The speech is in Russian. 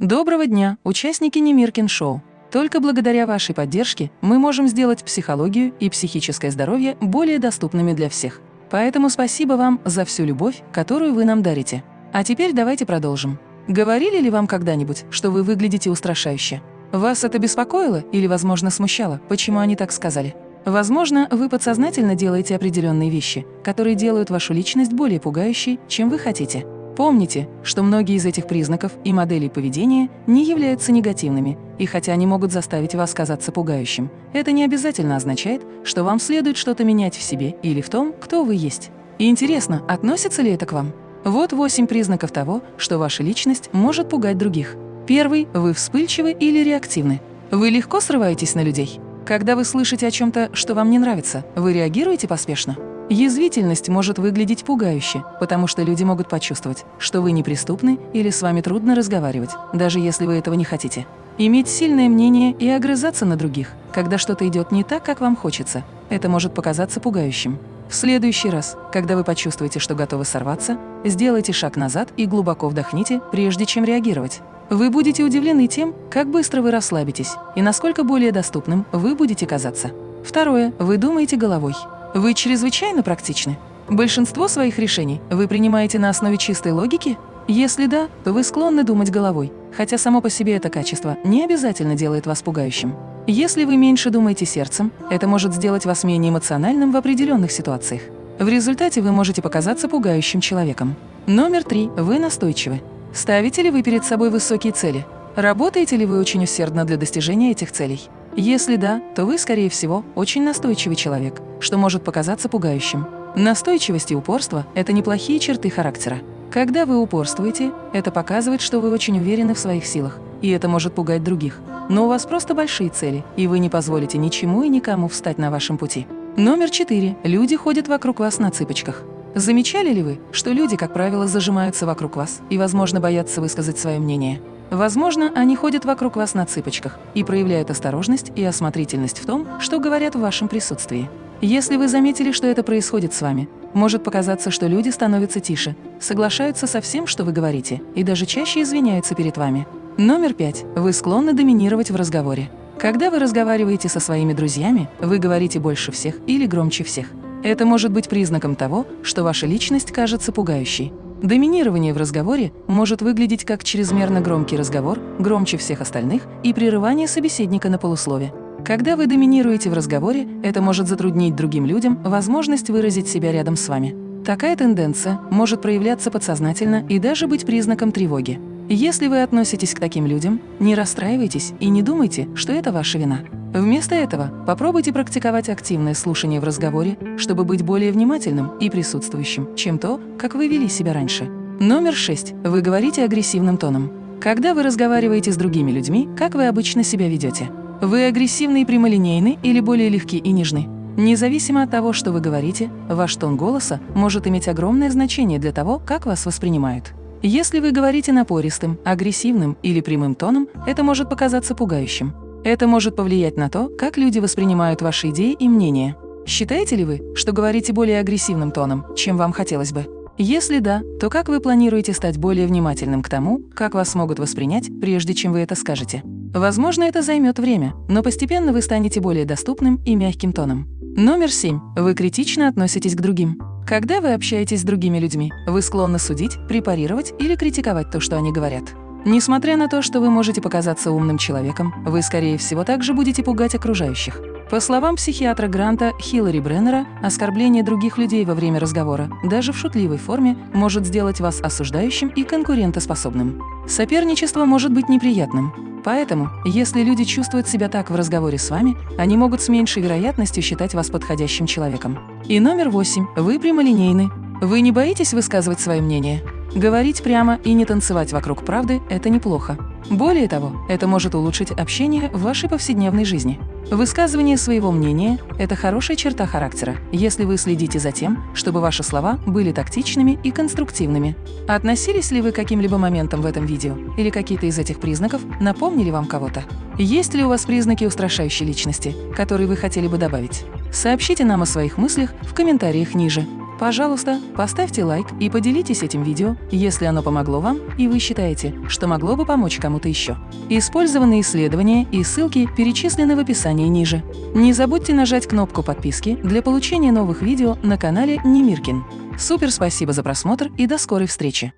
Доброго дня, участники Немиркин Шоу! Только благодаря вашей поддержке мы можем сделать психологию и психическое здоровье более доступными для всех. Поэтому спасибо вам за всю любовь, которую вы нам дарите. А теперь давайте продолжим. Говорили ли вам когда-нибудь, что вы выглядите устрашающе? Вас это беспокоило или, возможно, смущало, почему они так сказали? Возможно, вы подсознательно делаете определенные вещи, которые делают вашу личность более пугающей, чем вы хотите. Помните, что многие из этих признаков и моделей поведения не являются негативными, и хотя они могут заставить вас казаться пугающим, это не обязательно означает, что вам следует что-то менять в себе или в том, кто вы есть. И интересно, относится ли это к вам? Вот восемь признаков того, что ваша личность может пугать других. Первый – вы вспыльчивы или реактивны. Вы легко срываетесь на людей. Когда вы слышите о чем-то, что вам не нравится, вы реагируете поспешно. Язвительность может выглядеть пугающе, потому что люди могут почувствовать, что вы неприступны или с вами трудно разговаривать, даже если вы этого не хотите. Иметь сильное мнение и огрызаться на других, когда что-то идет не так, как вам хочется, это может показаться пугающим. В следующий раз, когда вы почувствуете, что готовы сорваться, сделайте шаг назад и глубоко вдохните, прежде чем реагировать. Вы будете удивлены тем, как быстро вы расслабитесь и насколько более доступным вы будете казаться. Второе. Вы думаете головой. Вы чрезвычайно практичны. Большинство своих решений вы принимаете на основе чистой логики? Если да, то вы склонны думать головой, хотя само по себе это качество не обязательно делает вас пугающим. Если вы меньше думаете сердцем, это может сделать вас менее эмоциональным в определенных ситуациях. В результате вы можете показаться пугающим человеком. Номер три. Вы настойчивы. Ставите ли вы перед собой высокие цели? Работаете ли вы очень усердно для достижения этих целей? Если да, то вы, скорее всего, очень настойчивый человек, что может показаться пугающим. Настойчивость и упорство – это неплохие черты характера. Когда вы упорствуете, это показывает, что вы очень уверены в своих силах, и это может пугать других. Но у вас просто большие цели, и вы не позволите ничему и никому встать на вашем пути. Номер четыре. Люди ходят вокруг вас на цыпочках. Замечали ли вы, что люди, как правило, зажимаются вокруг вас и, возможно, боятся высказать свое мнение? Возможно, они ходят вокруг вас на цыпочках и проявляют осторожность и осмотрительность в том, что говорят в вашем присутствии. Если вы заметили, что это происходит с вами, может показаться, что люди становятся тише, соглашаются со всем, что вы говорите, и даже чаще извиняются перед вами. Номер пять. Вы склонны доминировать в разговоре. Когда вы разговариваете со своими друзьями, вы говорите больше всех или громче всех. Это может быть признаком того, что ваша личность кажется пугающей. Доминирование в разговоре может выглядеть как чрезмерно громкий разговор, громче всех остальных, и прерывание собеседника на полуслове. Когда вы доминируете в разговоре, это может затруднить другим людям возможность выразить себя рядом с вами. Такая тенденция может проявляться подсознательно и даже быть признаком тревоги. Если вы относитесь к таким людям, не расстраивайтесь и не думайте, что это ваша вина. Вместо этого попробуйте практиковать активное слушание в разговоре, чтобы быть более внимательным и присутствующим, чем то, как вы вели себя раньше. Номер шесть. Вы говорите агрессивным тоном. Когда вы разговариваете с другими людьми, как вы обычно себя ведете? Вы агрессивны и прямолинейны или более легки и нежны? Независимо от того, что вы говорите, ваш тон голоса может иметь огромное значение для того, как вас воспринимают. Если вы говорите напористым, агрессивным или прямым тоном, это может показаться пугающим. Это может повлиять на то, как люди воспринимают ваши идеи и мнения. Считаете ли вы, что говорите более агрессивным тоном, чем вам хотелось бы? Если да, то как вы планируете стать более внимательным к тому, как вас могут воспринять, прежде чем вы это скажете? Возможно, это займет время, но постепенно вы станете более доступным и мягким тоном. Номер семь. Вы критично относитесь к другим. Когда вы общаетесь с другими людьми, вы склонны судить, препарировать или критиковать то, что они говорят. Несмотря на то, что вы можете показаться умным человеком, вы, скорее всего, также будете пугать окружающих. По словам психиатра Гранта Хиллари Бреннера, оскорбление других людей во время разговора, даже в шутливой форме, может сделать вас осуждающим и конкурентоспособным. Соперничество может быть неприятным. Поэтому, если люди чувствуют себя так в разговоре с вами, они могут с меньшей вероятностью считать вас подходящим человеком. И номер восемь. Вы прямолинейны. Вы не боитесь высказывать свое мнение? Говорить прямо и не танцевать вокруг правды – это неплохо. Более того, это может улучшить общение в вашей повседневной жизни. Высказывание своего мнения – это хорошая черта характера, если вы следите за тем, чтобы ваши слова были тактичными и конструктивными. Относились ли вы к каким-либо моментам в этом видео? Или какие-то из этих признаков напомнили вам кого-то? Есть ли у вас признаки устрашающей личности, которые вы хотели бы добавить? Сообщите нам о своих мыслях в комментариях ниже. Пожалуйста, поставьте лайк и поделитесь этим видео, если оно помогло вам и вы считаете, что могло бы помочь кому-то еще. Использованные исследования и ссылки перечислены в описании ниже. Не забудьте нажать кнопку подписки для получения новых видео на канале Немиркин. Супер спасибо за просмотр и до скорой встречи!